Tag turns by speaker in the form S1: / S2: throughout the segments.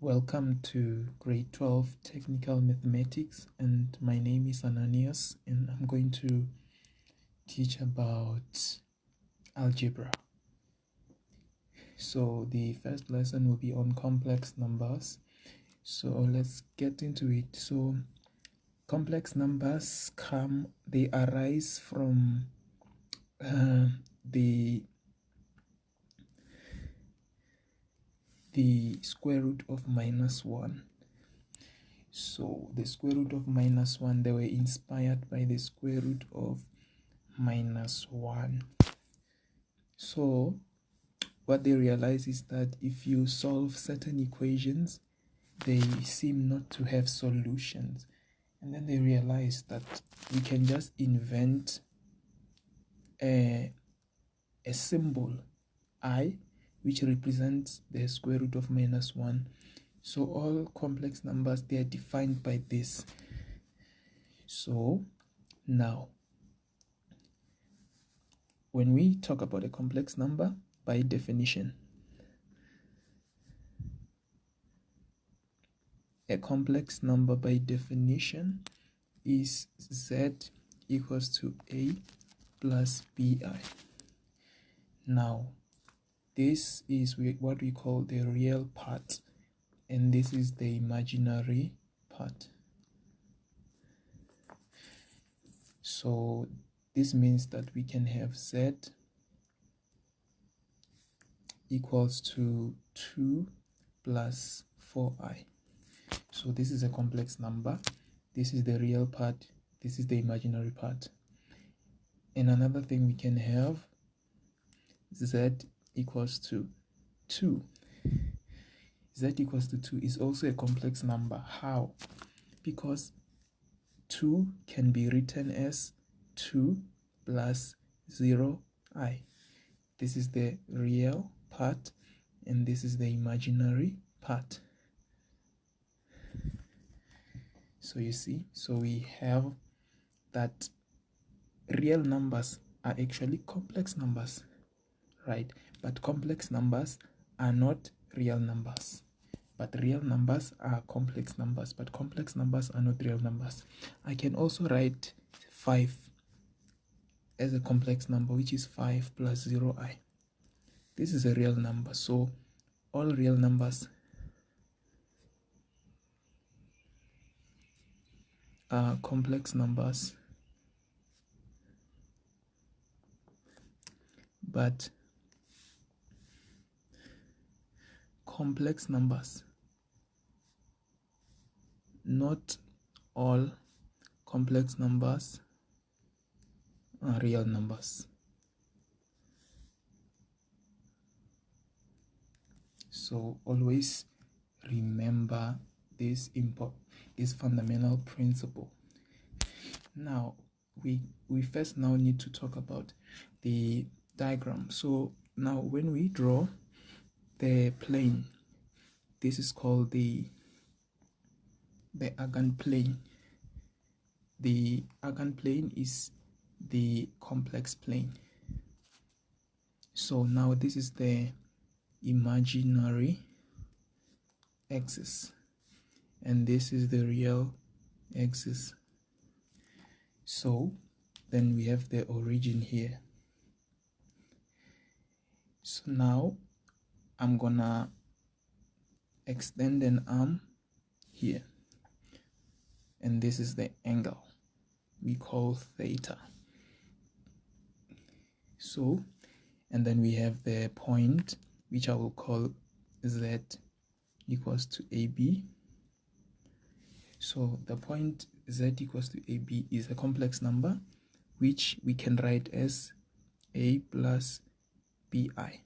S1: Welcome to grade 12 technical mathematics and my name is Ananias and I'm going to teach about algebra. So the first lesson will be on complex numbers. So let's get into it. So complex numbers come, they arise from uh, the the square root of minus 1 so the square root of minus 1 they were inspired by the square root of minus 1 so what they realize is that if you solve certain equations they seem not to have solutions. And then they realize that we can just invent a, a symbol i which represents the square root of minus 1 so all complex numbers they are defined by this. So now when we talk about a complex number by definition a complex number by definition is z equals to a plus bi now this is what we call the real part and this is the imaginary part. So this means that we can have z equals to 2 plus 4i so this is a complex number. This is the real part. This is the imaginary part. And another thing we can have z equals to 2 z equals to 2 is also a complex number. How? Because 2 can be written as 2 plus 0 i. This is the real part and this is the imaginary part. So you see so we have that real numbers are actually complex numbers right but complex numbers are not real numbers. But real numbers are complex numbers but complex numbers are not real numbers. I can also write 5 as a complex number which is 5 plus 0i this is a real number. So all real numbers are complex numbers but complex numbers. Not all complex numbers are real numbers. So always remember this import this fundamental principle. Now we we first now need to talk about the diagram. So now when we draw the plane. This is called the the Argand plane. The Argand plane is the complex plane. So now this is the imaginary axis. And this is the real axis. So then we have the origin here. So now I'm gonna extend an arm here. And this is the angle we call theta. So and then we have the point which I will call z equals to AB. So the point z equals to AB is a complex number which we can write as a plus bi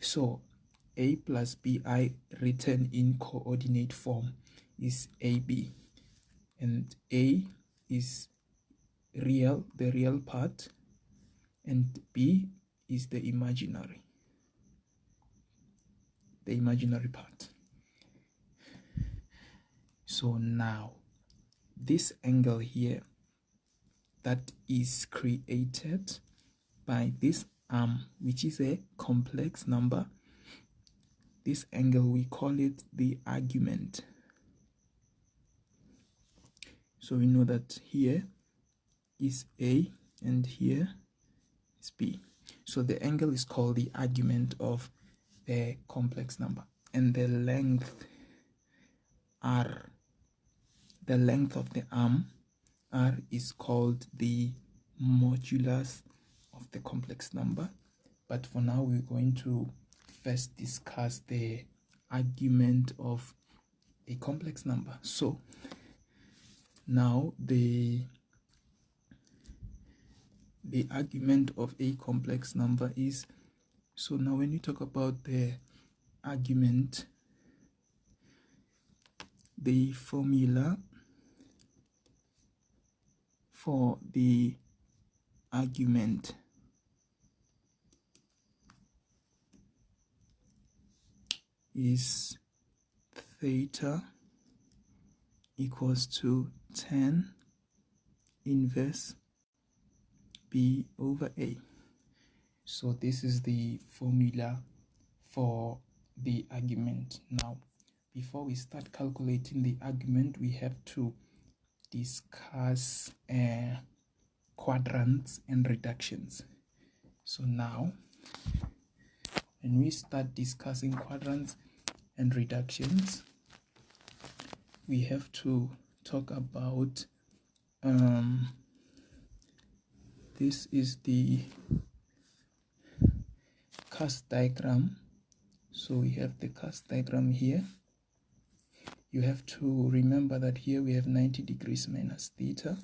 S1: so a plus bi written in coordinate form is ab and a is real the real part. And b is the imaginary. The imaginary part. So now this angle here that is created by this arm which is a complex number. This angle we call it the argument. So we know that here is a and here is b. So the angle is called the argument of the complex number. And the length r the length of the arm r is called the modulus of the complex number but for now we're going to first discuss the argument of a complex number. So now the the argument of a complex number is so now when you talk about the argument the formula for the argument is theta equals to tan inverse b over a. So this is the formula for the argument. Now before we start calculating the argument we have to discuss uh, quadrants and reductions. So now when we start discussing quadrants and reductions we have to talk about um, this is the cast diagram. So we have the cast diagram here. You have to remember that here we have 90 degrees minus theta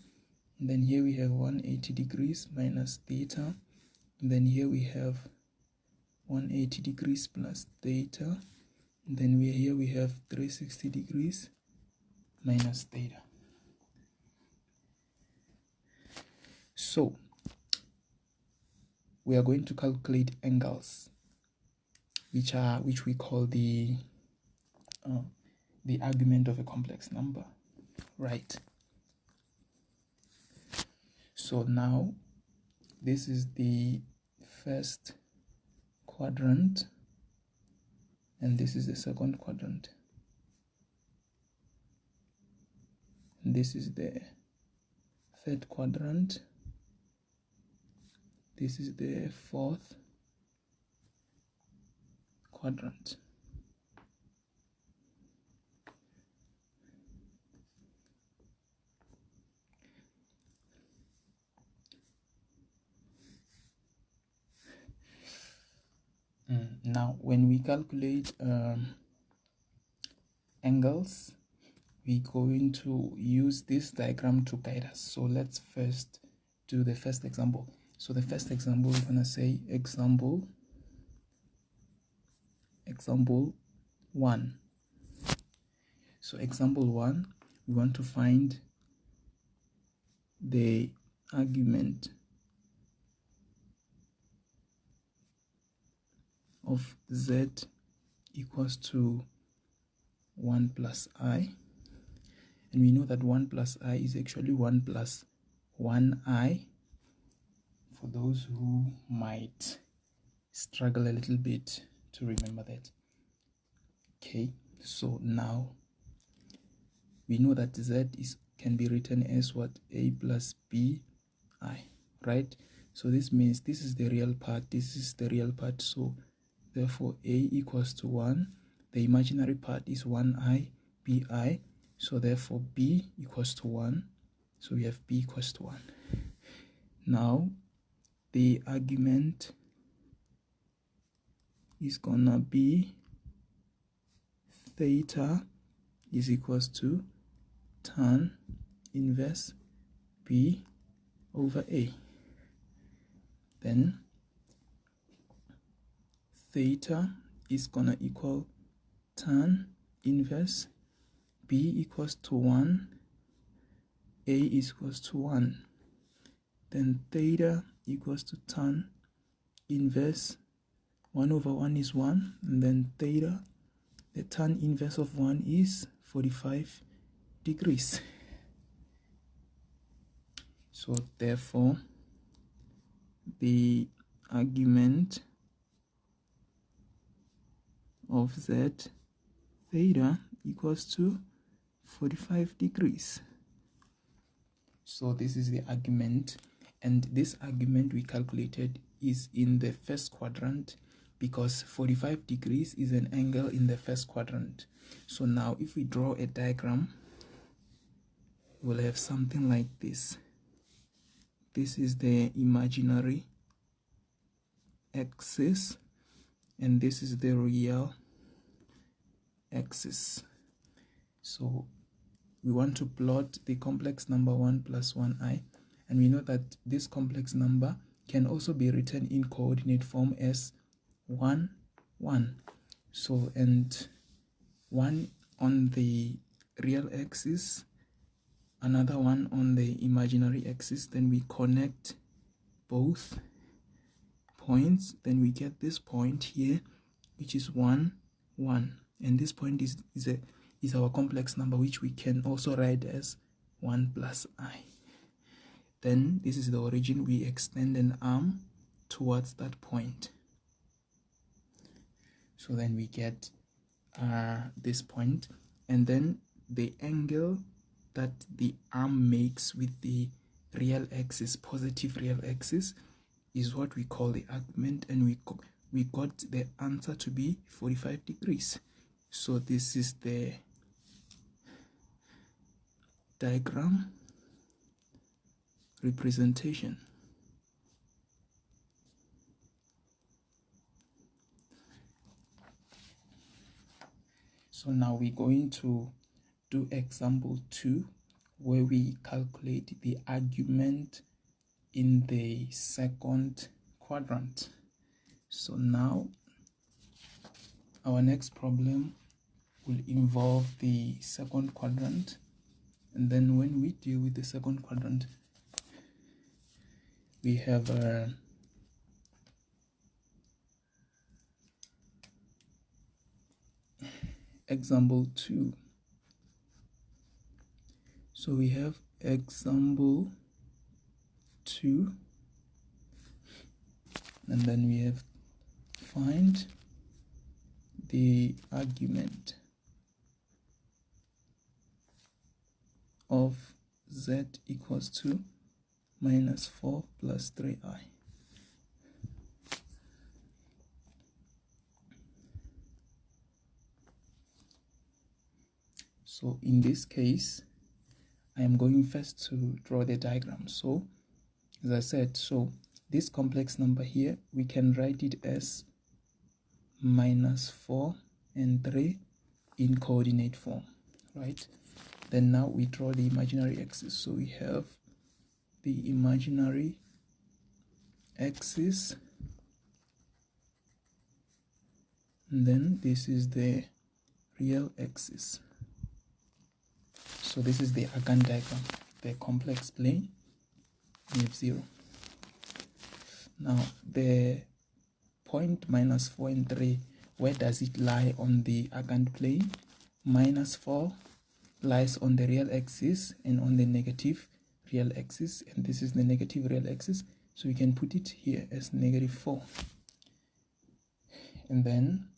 S1: and then here we have 180 degrees minus theta and then here we have 180 degrees plus theta then we here we have 360 degrees minus theta. So we are going to calculate angles which are which we call the uh, the argument of a complex number right? So now this is the first quadrant and this is the second quadrant. This is the third quadrant. This is the fourth quadrant now when we calculate um, angles we're going to use this diagram to guide us so let's first do the first example so the first example, we're gonna say example, example one. So example one, we want to find the argument of z equals to 1 plus i. And we know that 1 plus i is actually 1 plus 1i for those who might struggle a little bit to remember that. Okay so now we know that z is can be written as what? A plus b i right? So this means this is the real part this is the real part. So therefore a equals to 1 the imaginary part is 1i bi so therefore b equals to 1 so we have b equals to 1 now the argument is gonna be theta is equals to tan inverse b over a. Then theta is gonna equal tan inverse b equals to 1 a is equals to 1 then theta equals to tan inverse 1 over 1 is 1 and then theta the tan inverse of 1 is 45 degrees. So therefore the argument of z theta equals to 45 degrees. So this is the argument and this argument we calculated is in the first quadrant because 45 degrees is an angle in the first quadrant. So now if we draw a diagram we'll have something like this. This is the imaginary axis and this is the real axis. So we want to plot the complex number 1 plus 1i and we know that this complex number can also be written in coordinate form as 1 1 so and 1 on the real axis another one on the imaginary axis then we connect both points then we get this point here which is 1 1 and this point is is a is our complex number which we can also write as 1 plus i. Then this is the origin, we extend an arm towards that point. So then we get uh, this point and then the angle that the arm makes with the real axis, positive real axis, is what we call the argument and we, we got the answer to be 45 degrees. So this is the diagram representation. So now we're going to do example 2 where we calculate the argument in the second quadrant. So now our next problem will involve the second quadrant. And then when we deal with the second quadrant we have uh, example 2 so we have example 2 and then we have find the argument of z equals to minus 4 plus 3i. So in this case, I am going first to draw the diagram. So as I said, so this complex number here, we can write it as minus 4 and 3 in coordinate form, right? Then now we draw the imaginary axis. So we have the imaginary axis. And then this is the real axis. So this is the Argand diagram the complex plane we have 0 now the point minus 4 and 3 where does it lie on the Argand plane? Minus 4 lies on the real axis and on the negative real axis and this is the negative real axis. So we can put it here as negative 4 and then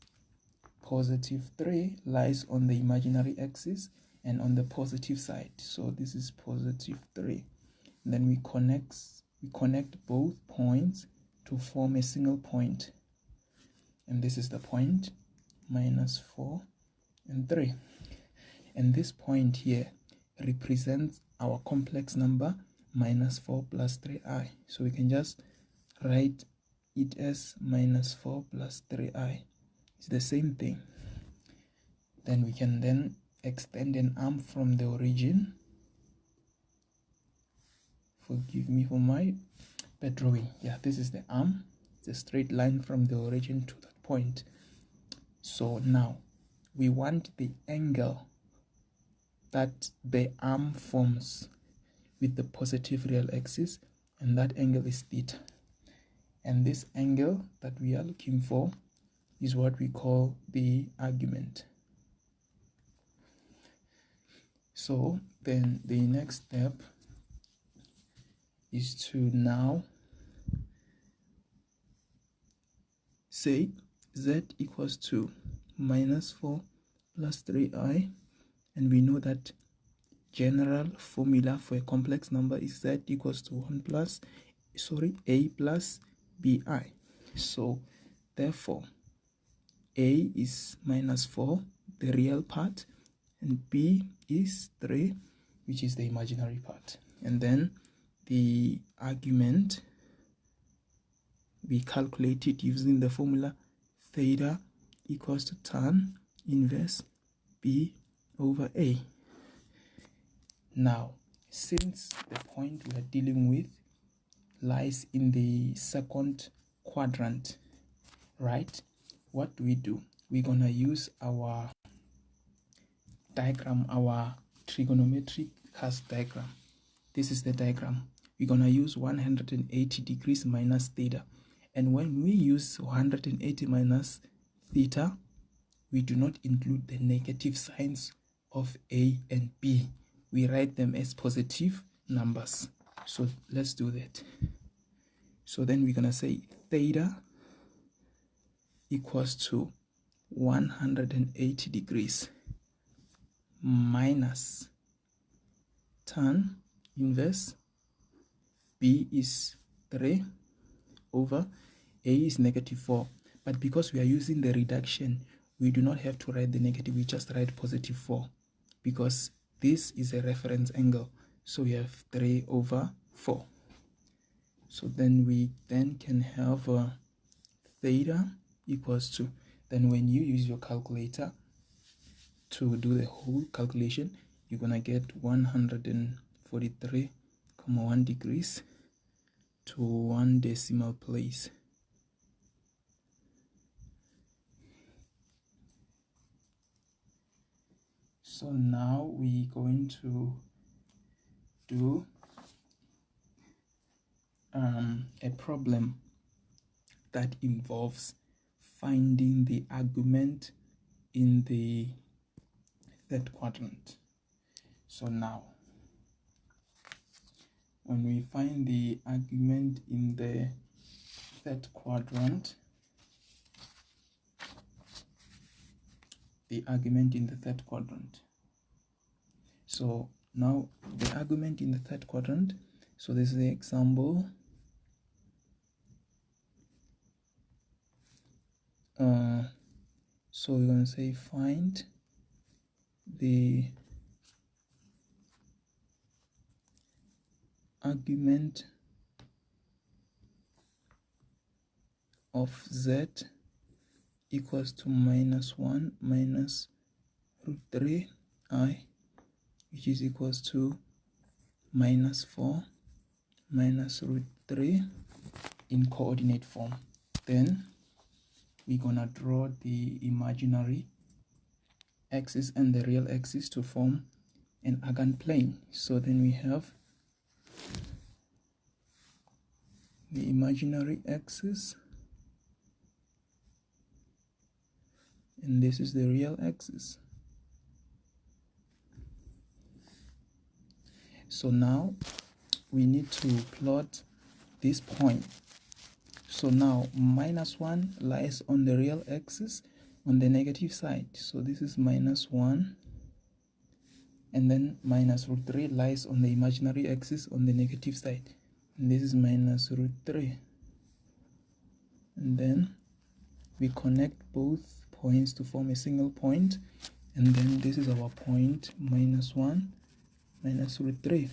S1: positive 3 lies on the imaginary axis and on the positive side. So this is positive 3 and then we connect we connect both points to form a single point. And this is the point minus 4 and 3 and this point here represents our complex number minus 4 plus 3i so we can just write it as minus 4 plus 3i it's the same thing. Then we can then extend an arm from the origin. Forgive me for my bad drawing. Yeah this is the arm. It's a straight line from the origin to that point. So now we want the angle that the arm forms with the positive real axis and that angle is theta. And this angle that we are looking for is what we call the argument. So then the next step is to now say z equals to minus 4 plus 3i and we know that general formula for a complex number is z equals to 1 plus sorry a plus bi so therefore a is minus 4 the real part and b is 3 which is the imaginary part. And then the argument we calculate it using the formula theta equals to tan inverse b over a. Now since the point we are dealing with lies in the second quadrant right what do we do? We're gonna use our diagram our trigonometric cast diagram. This is the diagram. We're gonna use 180 degrees minus theta. And when we use 180 minus theta we do not include the negative signs of a and b. We write them as positive numbers. So let's do that. So then we're gonna say theta equals to 180 degrees minus tan inverse b is 3 over a is negative 4 but because we are using the reduction we do not have to write the negative we just write positive 4 because this is a reference angle. So we have 3 over 4 so then we then can have uh, theta equals to then when you use your calculator to do the whole calculation you're gonna get 143.1 degrees to one decimal place so now we're going to do um, a problem that involves finding the argument in the third quadrant. So now when we find the argument in the third quadrant the argument in the third quadrant so now the argument in the third quadrant. So this is the example. Uh, so we're going to say find the argument of z equals to minus 1 minus root 3 i which is equals to minus 4 minus root 3 in coordinate form. Then we're gonna draw the imaginary axis and the real axis to form an argand plane. So then we have the imaginary axis and this is the real axis so now we need to plot this point. So now minus 1 lies on the real axis on the negative side. So this is minus 1 and then minus root 3 lies on the imaginary axis on the negative side. And this is minus root 3 and then we connect both points to form a single point and then this is our point minus 1 minus root 3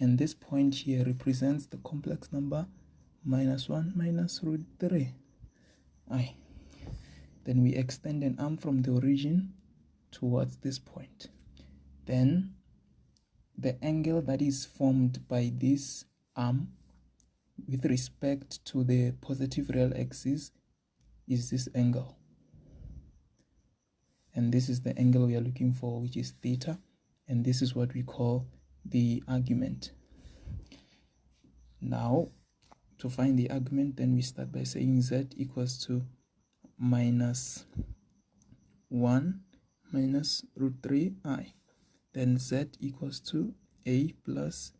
S1: and this point here represents the complex number minus 1 minus root 3 i then we extend an arm from the origin towards this point. Then the angle that is formed by this arm with respect to the positive real axis is this angle. And this is the angle we are looking for which is theta and this is what we call the argument. Now to find the argument then we start by saying z equals to minus 1 minus root 3 i. Then z equals to a plus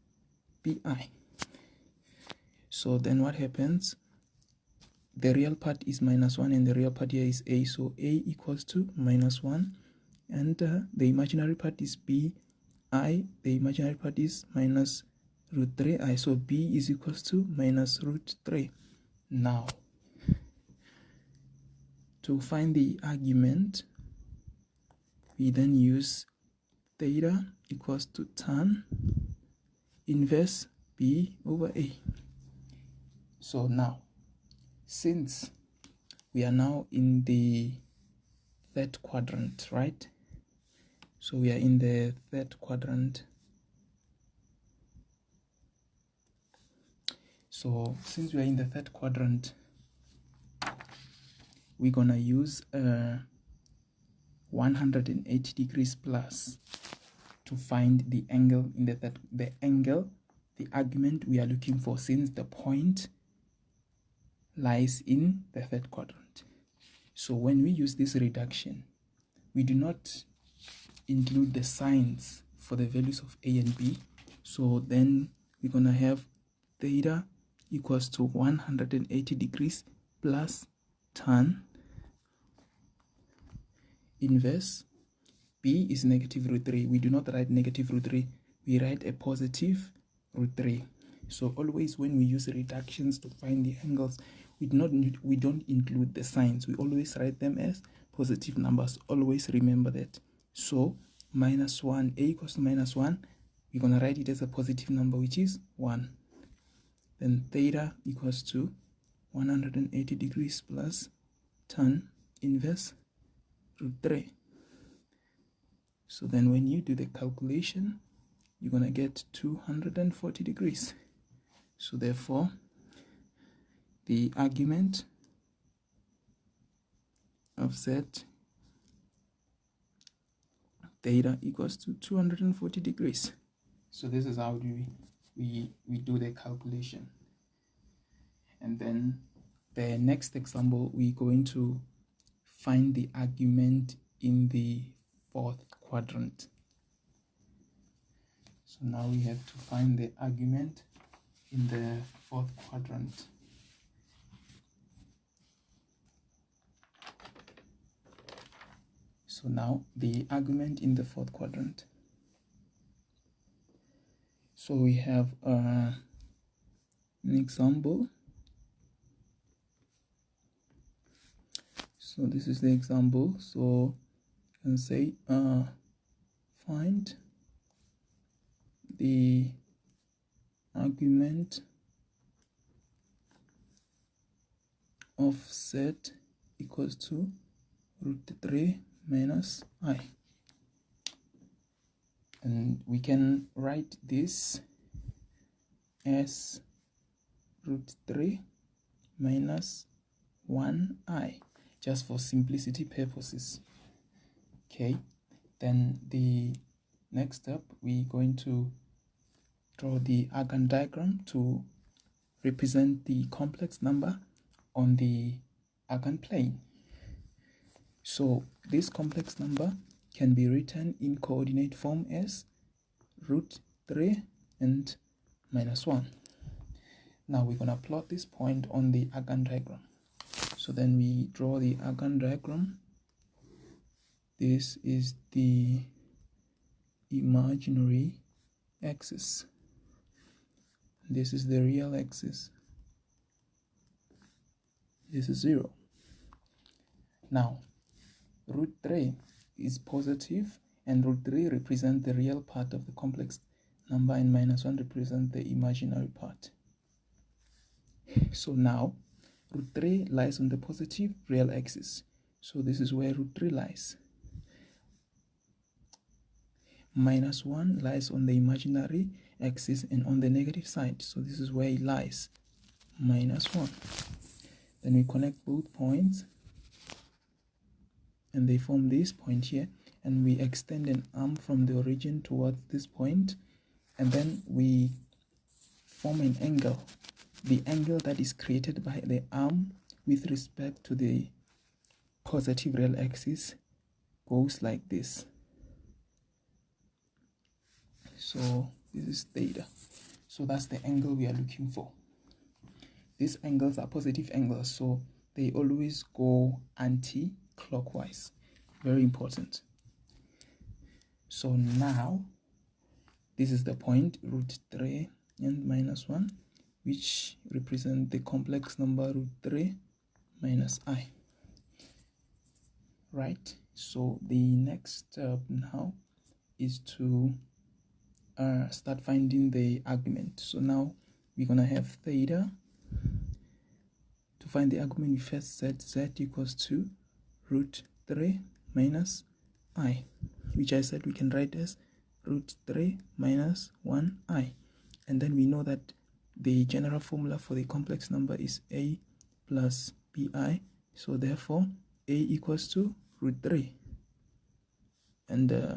S1: bi so then what happens? The real part is minus 1 and the real part here is a. So a equals to minus 1 and uh, the imaginary part is b i the imaginary part is minus root 3 i so b is equals to minus root 3 now to find the argument we then use theta equals to tan inverse b over a. So now since we are now in the third quadrant right so we are in the third quadrant so since we are in the third quadrant we're gonna use uh, 180 degrees plus to find the angle in the third the angle the argument we are looking for since the point lies in the third quadrant. So when we use this reduction, we do not include the signs for the values of a and b. So then we're to have theta equals to 180 degrees plus tan inverse. B is negative root 3 we do not write negative root 3 we write a positive root 3 so always when we use reductions to find the angles we do not we don't include the signs. We always write them as positive numbers. Always remember that so minus 1 a equals to minus 1 we're going to write it as a positive number which is 1 then theta equals to 180 degrees plus tan inverse root 3 so then when you do the calculation you're going to get 240 degrees. So therefore the argument of z theta equals to 240 degrees. So this is how we we we do the calculation. And then the next example we're going to find the argument in the fourth quadrant. So now we have to find the argument in the fourth quadrant So now the argument in the fourth quadrant. So we have uh, an example. So this is the example. So you can say uh, find the argument of z equals to root 3 minus i. And we can write this as root 3 minus 1i just for simplicity purposes. Okay then the next step we're going to draw the Argand diagram to represent the complex number on the Argand plane. So this complex number can be written in coordinate form as root 3 and minus 1. Now we're going to plot this point on the Argand diagram. So then we draw the Argand diagram. This is the imaginary axis. This is the real axis. This is 0. Now, root 3 is positive and root 3 represent the real part of the complex number and minus 1 represent the imaginary part. So now root 3 lies on the positive real axis. So this is where root 3 lies. Minus 1 lies on the imaginary axis and on the negative side. So this is where it lies. Minus 1. Then we connect both points and they form this point here and we extend an arm from the origin towards this point and then we form an angle. The angle that is created by the arm with respect to the positive real axis goes like this. So this is theta. So that's the angle we are looking for. These angles are positive angles so they always go anti-clockwise very important. So now this is the point root 3 and minus 1 which represent the complex number root 3 minus i. Right? So the next step now is to uh, start finding the argument. So now we're gonna have theta. To find the argument we first set z equals to root 3 minus i which I said we can write as root 3 minus 1i and then we know that the general formula for the complex number is a plus bi so therefore a equals to root 3 and uh,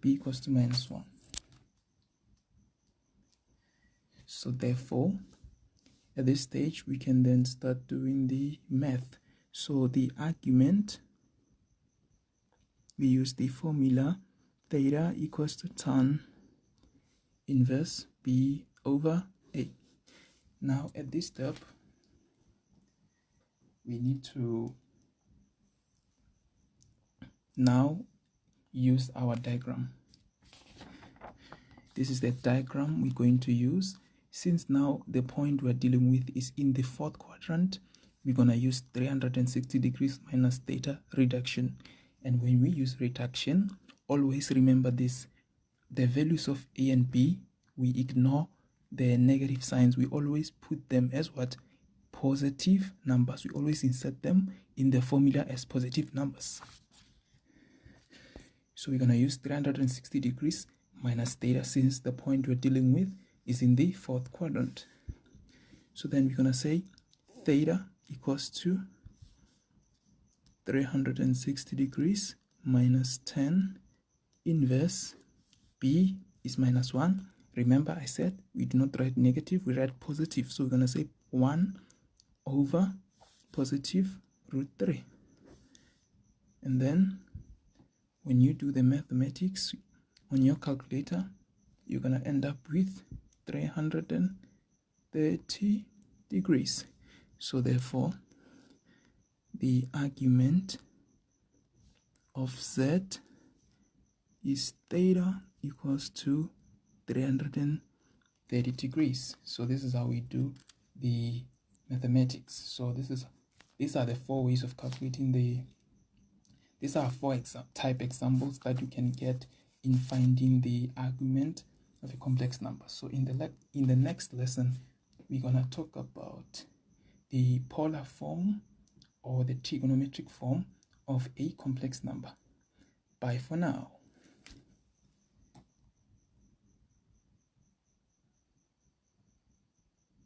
S1: b equals to minus 1 so therefore at this stage we can then start doing the math so the argument we use the formula theta equals to tan inverse b over a. Now at this step we need to now use our diagram. This is the diagram we're going to use. Since now the point we're dealing with is in the fourth quadrant we're going to use 360 degrees minus theta reduction. And when we use reduction always remember this the values of a and b we ignore the negative signs. We always put them as what? Positive numbers. We always insert them in the formula as positive numbers. So we're going to use 360 degrees minus theta since the point we're dealing with is in the fourth quadrant. So then we're going to say theta equals to 360 degrees minus tan inverse b is minus 1 remember i said we do not write negative we write positive. So we're going to say 1 over positive root 3 and then when you do the mathematics on your calculator you're gonna end up with 330 degrees so therefore the argument of z is theta equals to 330 degrees so this is how we do the mathematics so this is these are the four ways of calculating the these are four exa type examples that you can get in finding the argument of a complex number. So in the in the next lesson, we're gonna talk about the polar form or the trigonometric form of a complex number. Bye for now.